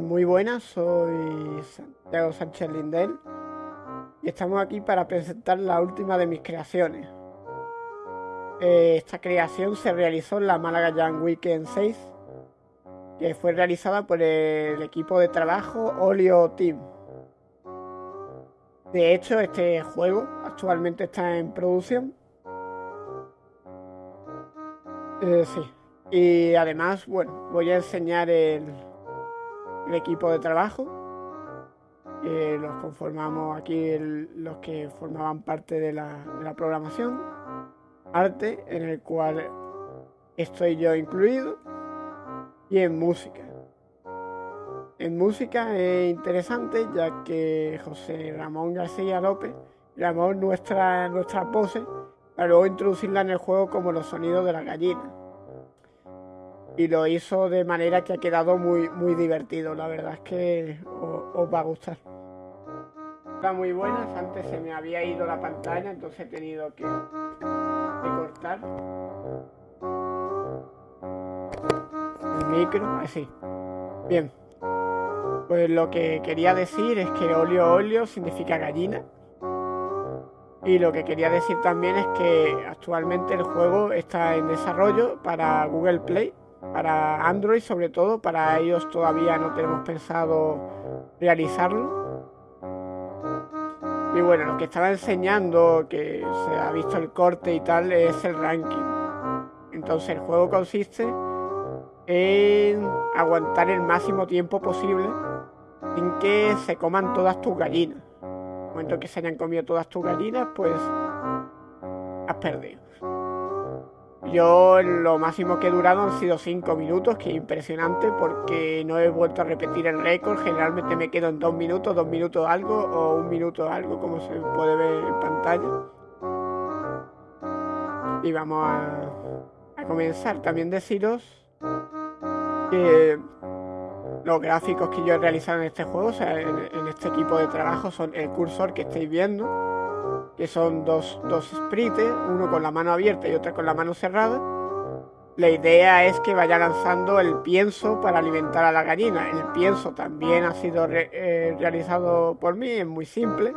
Muy buenas, soy Santiago Sánchez Lindel y estamos aquí para presentar la última de mis creaciones. Eh, esta creación se realizó en la Málaga Young Weekend 6, que fue realizada por el equipo de trabajo Olio Team. De hecho, este juego actualmente está en producción. Eh, sí. Y además, bueno, voy a enseñar el, el equipo de trabajo. los conformamos aquí los que formaban parte de la, de la programación. Arte, en el cual estoy yo incluido. Y en música. En música es interesante ya que José Ramón García López grabó nuestra, nuestra pose para luego introducirla en el juego como los sonidos de la gallina. Y lo hizo de manera que ha quedado muy, muy divertido. La verdad es que os, va a gustar. Está muy buenas. Antes se me había ido la pantalla, entonces he tenido que, que cortar el micro. Así. Bien. Pues lo que quería decir es que olio olio significa gallina. Y lo que quería decir también es que actualmente el juego está en desarrollo para Google Play, para Android sobre todo, para ellos todavía no tenemos pensado realizarlo. Y bueno, lo que estaba enseñando, que se ha visto el corte y tal, es el ranking. Entonces el juego consiste en aguantar el máximo tiempo posible sin que se coman todas tus gallinas. En el momento que se hayan comido todas tus gallinas, pues has perdido. Yo lo máximo que he durado han sido 5 minutos, que es impresionante porque no he vuelto a repetir el récord. Generalmente me quedo en 2 minutos, 2 minutos algo o un minuto algo, como se puede ver en pantalla. Y vamos a comenzar. También deciros que los gráficos que yo he realizado en este juego, o sea, en, este equipo de trabajo, son el cursor que estáis viendo, que son dos, dos sprites, uno con la mano abierta y otro con la mano cerrada. La idea es que vaya lanzando el pienso para alimentar a la gallina. El pienso también ha sido eh, realizado por mí, es muy simple.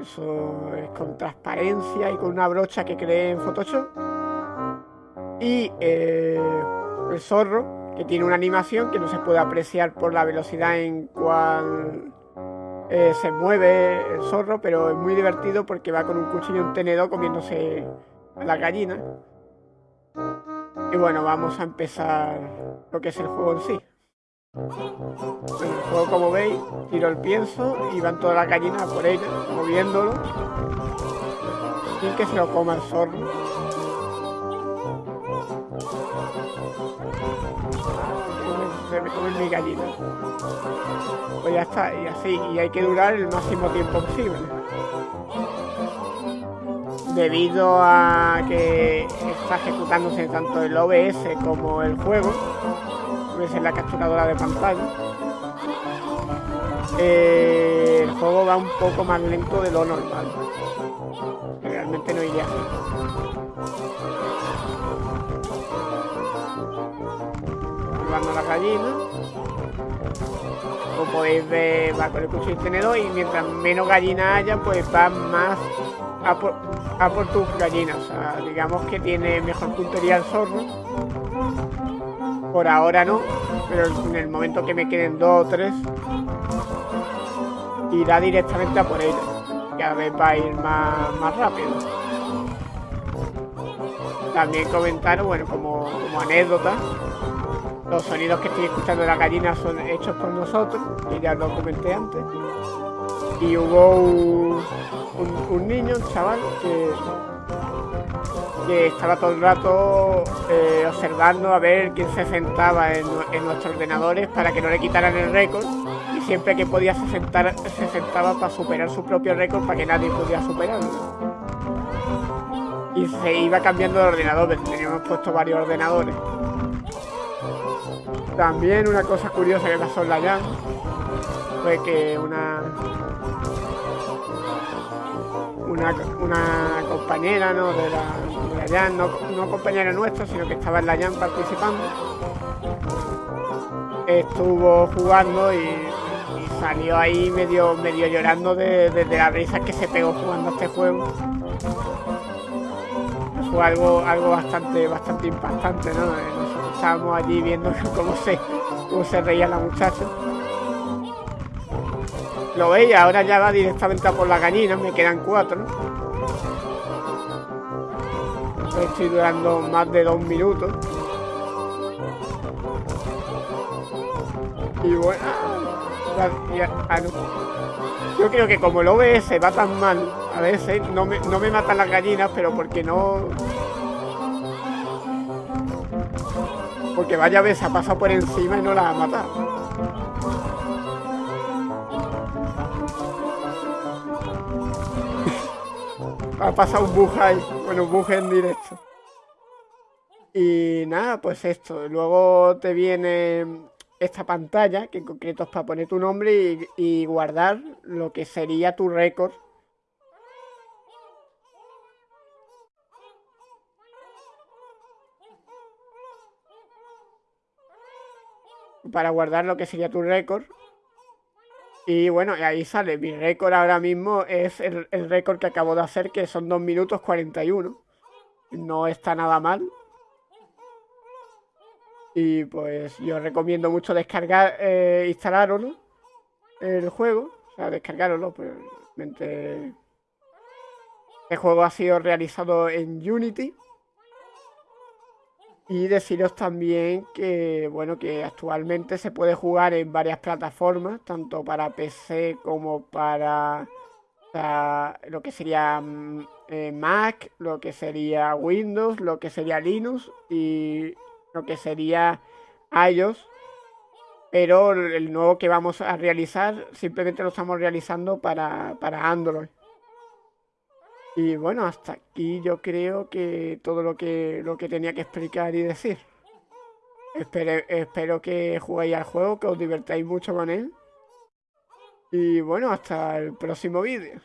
Eso es con transparencia y con una brocha que creé en Photoshop. Y eh, el zorro que tiene una animación que no se puede apreciar por la velocidad en cual eh, se mueve el zorro, pero es muy divertido porque va con un cuchillo y un tenedor comiéndose a la gallina. Y bueno, vamos a empezar lo que es el juego en sí. el juego, como veis, tiro el pienso y van todas las gallinas por ella, moviéndolo, sin que se lo coma el zorro. Me come mi gallina. Pues ya está, y así, y hay que durar el máximo tiempo posible. Debido a que está ejecutándose tanto el OBS como el juego, es la capturadora de pantalla, eh, el juego va un poco más lento de lo normal. Realmente no iría así. La gallina. Como podéis ver, va con el cuchillo tenedor y mientras menos gallinas haya, pues va más a por, a por tus gallinas. O digamos que tiene mejor puntería el zorro. Por ahora no, pero en el momento que me queden dos o tres, irá directamente a por ella. Cada vez va a ir más, más rápido. También comentaron, bueno, como, como anécdota, los sonidos que estoy escuchando de la gallina son hechos por nosotros, y ya lo comenté antes. Y hubo un, niño, un chaval, que, que estaba todo el rato eh, observando a ver quién se sentaba en, nuestros ordenadores para que no le quitaran el récord. Y siempre que podía se, sentar, se sentaba para superar su propio récord para que nadie pudiera superarlo. Y se iba cambiando de ordenador, teníamos puesto varios ordenadores. También una cosa curiosa que pasó en la Jam fue que una una, compañera ¿no? de la, de no, compañera nuestra, sino que estaba en la Jam participando, estuvo jugando y, salió ahí medio, medio llorando de, de, la risa que se pegó jugando este juego. Fue algo, algo bastante, bastante impactante, ¿no? Estábamos allí viendo cómo se, cómo se reía la muchacha. Lo veis, ahora ya va directamente a por la gallina, me quedan cuatro. Estoy durando más de dos minutos. Y bueno, ah, yo creo que como el OBS va tan mal, a veces no me, no me matan las gallinas, pero porque no... Porque vaya vez ha pasado por encima y no las ha matado. ha pasado un bug ahí. Bueno, un bug en directo. Y nada, pues esto. Luego te viene esta pantalla, que en concreto es para poner tu nombre y, guardar lo que sería tu récord. Para guardar lo que sería tu récord. Y bueno, ahí sale. Mi récord ahora mismo es el, récord que acabo de hacer, que son 2 minutos 41. No está nada mal. Y pues yo recomiendo mucho descargar, eh, instalarlo, el juego. O sea, descargarlo, pues realmente... El juego ha sido realizado en Unity. Y deciros también que, bueno, que actualmente se puede jugar en varias plataformas, tanto para PC como para lo que sería mm, eh, Mac, lo que sería Windows, lo que sería Linux y lo que sería iOS. Pero el nuevo que vamos a realizar simplemente lo estamos realizando para, para Android. Y bueno, hasta aquí yo creo que todo lo que, lo que tenía que explicar y decir. Espero, espero que juguéis al juego, que os divertáis mucho con él. Y bueno, hasta el próximo vídeo.